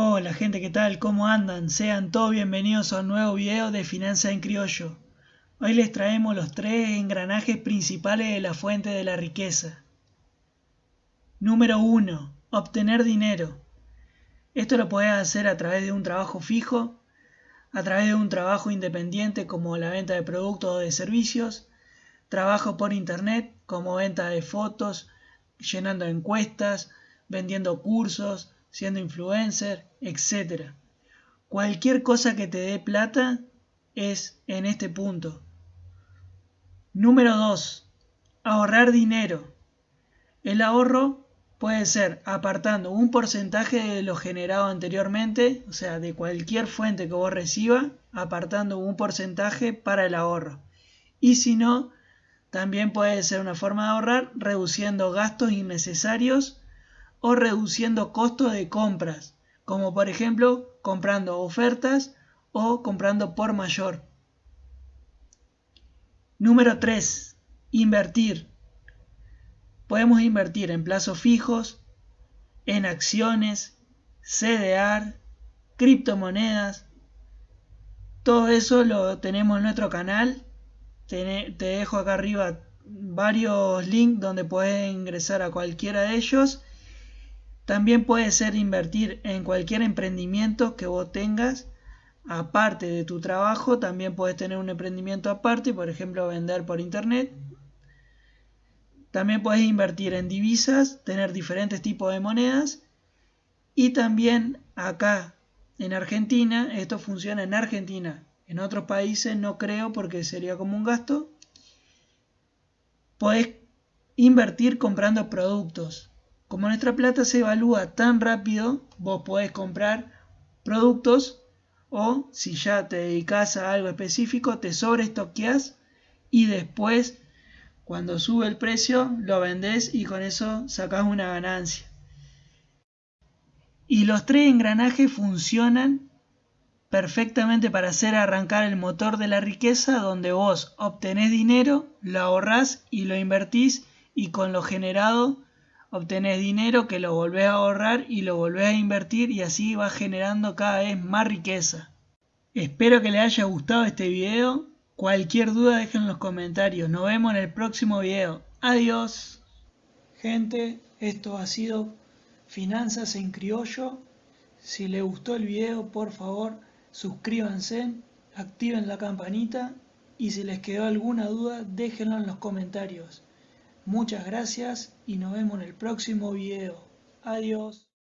Hola gente, ¿qué tal? ¿Cómo andan? Sean todos bienvenidos a un nuevo video de Finanzas en Criollo. Hoy les traemos los tres engranajes principales de la fuente de la riqueza. Número 1. Obtener dinero. Esto lo puedes hacer a través de un trabajo fijo, a través de un trabajo independiente como la venta de productos o de servicios, trabajo por internet como venta de fotos, llenando encuestas, vendiendo cursos, siendo influencer, etc. Cualquier cosa que te dé plata es en este punto. Número 2. Ahorrar dinero. El ahorro puede ser apartando un porcentaje de lo generado anteriormente, o sea, de cualquier fuente que vos reciba, apartando un porcentaje para el ahorro. Y si no, también puede ser una forma de ahorrar reduciendo gastos innecesarios o reduciendo costos de compras, como por ejemplo comprando ofertas o comprando por mayor. Número 3. Invertir. Podemos invertir en plazos fijos, en acciones, CDR, criptomonedas. Todo eso lo tenemos en nuestro canal. Te, dejo acá arriba varios links donde puedes ingresar a cualquiera de ellos también puede ser invertir en cualquier emprendimiento que vos tengas aparte de tu trabajo. También puedes tener un emprendimiento aparte, por ejemplo, vender por internet. También puedes invertir en divisas, tener diferentes tipos de monedas. Y también acá en Argentina, esto funciona en Argentina. En otros países no creo porque sería como un gasto. Puedes invertir comprando productos. Como nuestra plata se evalúa tan rápido, vos podés comprar productos o si ya te dedicas a algo específico, te sobreestoqueas y después cuando sube el precio lo vendés y con eso sacás una ganancia. Y los tres engranajes funcionan perfectamente para hacer arrancar el motor de la riqueza donde vos obtenés dinero, lo ahorrás y lo invertís y con lo generado obtenés dinero que lo volvés a ahorrar y lo volvés a invertir y así vas generando cada vez más riqueza. Espero que les haya gustado este video. Cualquier duda dejen en los comentarios. Nos vemos en el próximo video. Adiós. Gente, esto ha sido Finanzas en Criollo. Si les gustó el video, por favor, suscríbanse, activen la campanita y si les quedó alguna duda, déjenlo en los comentarios. Muchas gracias y nos vemos en el próximo video. Adiós.